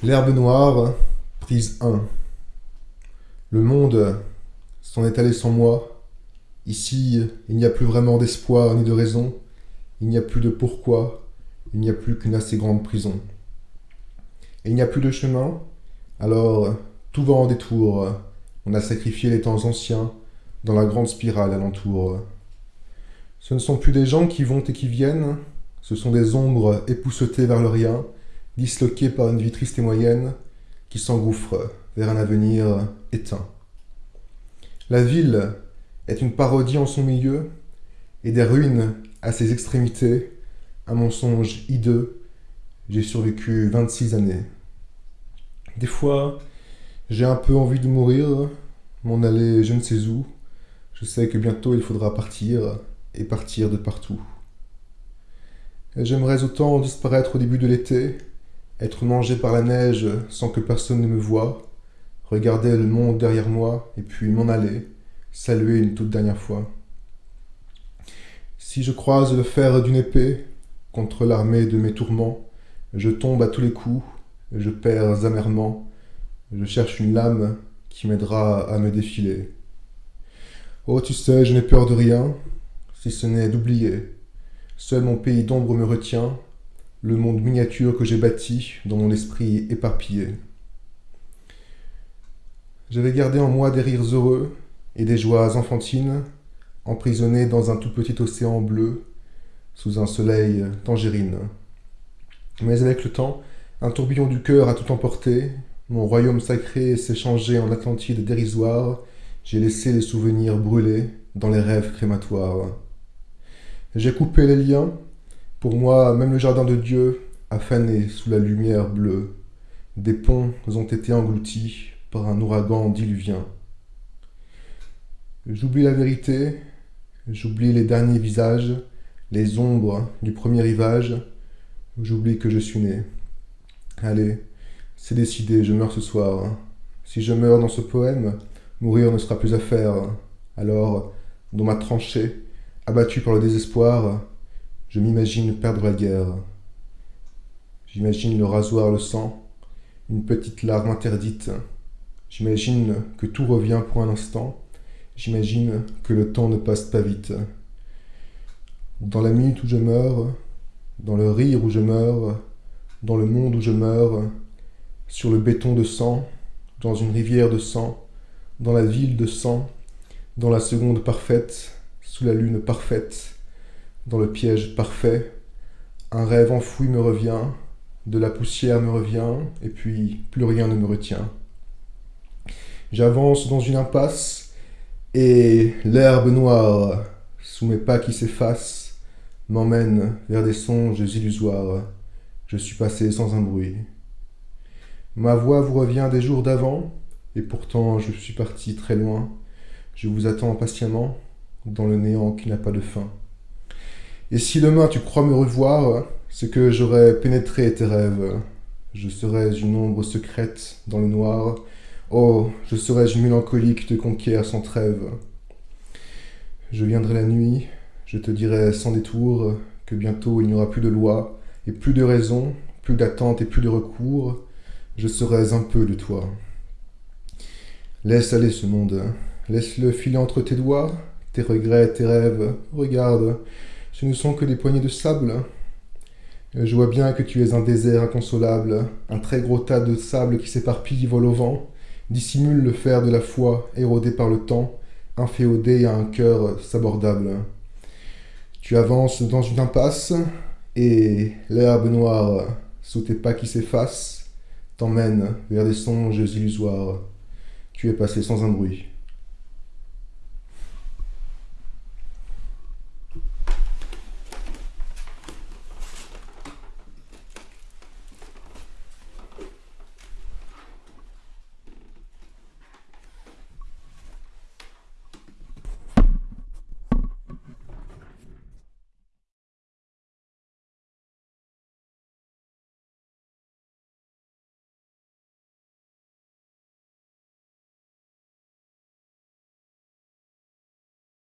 L'herbe noire, prise 1. Le monde s'en est allé sans moi. Ici, il n'y a plus vraiment d'espoir ni de raison. Il n'y a plus de pourquoi. Il n'y a plus qu'une assez grande prison. Et il n'y a plus de chemin. Alors, tout va en détour. On a sacrifié les temps anciens dans la grande spirale alentour. Ce ne sont plus des gens qui vont et qui viennent. Ce sont des ombres époussetées vers le rien disloqué par une vie triste et moyenne, qui s'engouffre vers un avenir éteint. La ville est une parodie en son milieu, et des ruines à ses extrémités, un mensonge hideux, j'ai survécu 26 années. Des fois, j'ai un peu envie de mourir, m'en aller je ne sais où, je sais que bientôt il faudra partir, et partir de partout. J'aimerais autant disparaître au début de l'été, être mangé par la neige sans que personne ne me voie, regarder le monde derrière moi et puis m'en aller, saluer une toute dernière fois. Si je croise le fer d'une épée contre l'armée de mes tourments, je tombe à tous les coups, je perds amèrement, je cherche une lame qui m'aidera à me défiler. Oh, tu sais, je n'ai peur de rien, si ce n'est d'oublier. Seul mon pays d'ombre me retient, le monde miniature que j'ai bâti dans mon esprit éparpillé. J'avais gardé en moi des rires heureux et des joies enfantines, emprisonnés dans un tout petit océan bleu, sous un soleil tangérine. Mais avec le temps, un tourbillon du cœur a tout emporté, mon royaume sacré s'est changé en Atlantide dérisoire, j'ai laissé les souvenirs brûler dans les rêves crématoires. J'ai coupé les liens, pour moi, même le jardin de Dieu a fané sous la lumière bleue. Des ponts ont été engloutis par un ouragan diluvien. J'oublie la vérité, j'oublie les derniers visages, les ombres du premier rivage, j'oublie que je suis né. Allez, c'est décidé, je meurs ce soir. Si je meurs dans ce poème, mourir ne sera plus à faire. Alors, dans ma tranchée, abattu par le désespoir, je m'imagine perdre la guerre. J'imagine le rasoir, le sang, une petite larme interdite. J'imagine que tout revient pour un instant. J'imagine que le temps ne passe pas vite. Dans la minute où je meurs, dans le rire où je meurs, dans le monde où je meurs, sur le béton de sang, dans une rivière de sang, dans la ville de sang, dans la seconde parfaite, sous la lune parfaite, dans le piège parfait. Un rêve enfoui me revient, de la poussière me revient, et puis plus rien ne me retient. J'avance dans une impasse, et l'herbe noire, sous mes pas qui s'effacent, m'emmène vers des songes illusoires. Je suis passé sans un bruit. Ma voix vous revient des jours d'avant, et pourtant je suis parti très loin. Je vous attends patiemment, dans le néant qui n'a pas de fin. Et si demain tu crois me revoir, c'est que j'aurais pénétré tes rêves. Je serais une ombre secrète dans le noir. Oh, je serais une mélancolie qui te conquiert sans trêve. Je viendrai la nuit, je te dirai sans détour que bientôt il n'y aura plus de loi, et plus de raison, plus d'attente et plus de recours. Je serai un peu de toi. Laisse aller ce monde, laisse-le filer entre tes doigts, tes regrets, tes rêves. Regarde, ce ne sont que des poignées de sable. Je vois bien que tu es un désert inconsolable, un très gros tas de sable qui s'éparpille, vole au vent, dissimule le fer de la foi, érodé par le temps, inféodé à un cœur sabordable. Tu avances dans une impasse, et l'herbe noire, sous tes pas qui s'effacent, t'emmène vers des songes illusoires. Tu es passé sans un bruit.